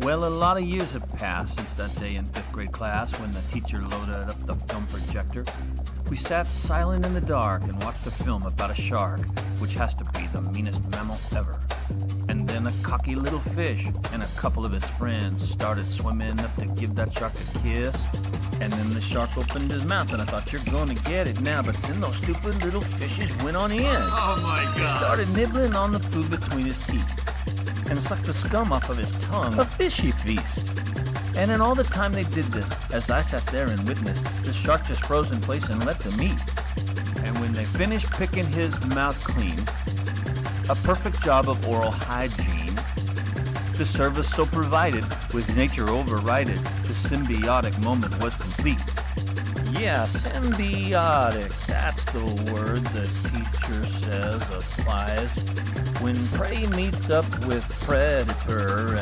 Well, a lot of years have passed since that day in fifth grade class when the teacher loaded up the film projector. We sat silent in the dark and watched a film about a shark, which has to be the meanest mammal ever. And then a cocky little fish and a couple of his friends started swimming up to give that shark a kiss. And then the shark opened his mouth, and I thought, you're going to get it now. But then those stupid little fishes went on in. Oh my God. He god. started nibbling on the food between his teeth and sucked the scum off of his tongue. A fishy feast. And in all the time they did this, as I sat there and witnessed, the shark just froze in place and let them eat. And when they finished picking his mouth clean, a perfect job of oral hygiene, the service so provided, with nature overrided, the symbiotic moment was complete. Yeah, symbiotic. That's the word the teacher applies. When prey meets up with predator